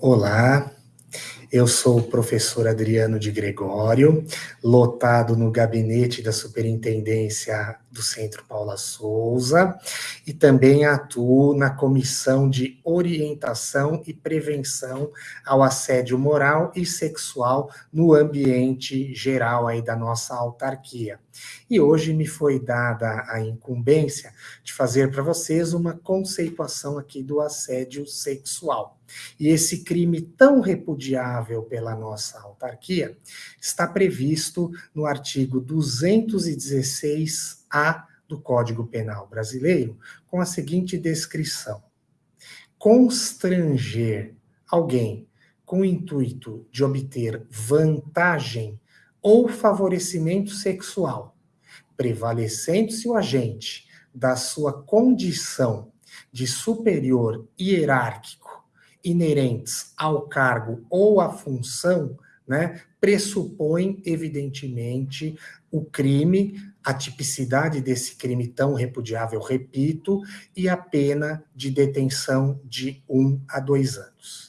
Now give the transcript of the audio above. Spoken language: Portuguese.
Olá, eu sou o professor Adriano de Gregório, lotado no gabinete da Superintendência do Centro Paula Souza e também atuo na Comissão de Orientação e Prevenção ao Assédio Moral e Sexual no ambiente geral aí da nossa autarquia. E hoje me foi dada a incumbência de fazer para vocês uma conceituação aqui do assédio sexual. E esse crime tão repudiável pela nossa autarquia está previsto no artigo 216-A do Código Penal Brasileiro, com a seguinte descrição: constranger alguém com o intuito de obter vantagem ou favorecimento sexual, prevalecendo-se o agente da sua condição de superior hierárquico inerentes ao cargo ou à função, né, pressupõe, evidentemente, o crime, a tipicidade desse crime tão repudiável, repito, e a pena de detenção de um a dois anos.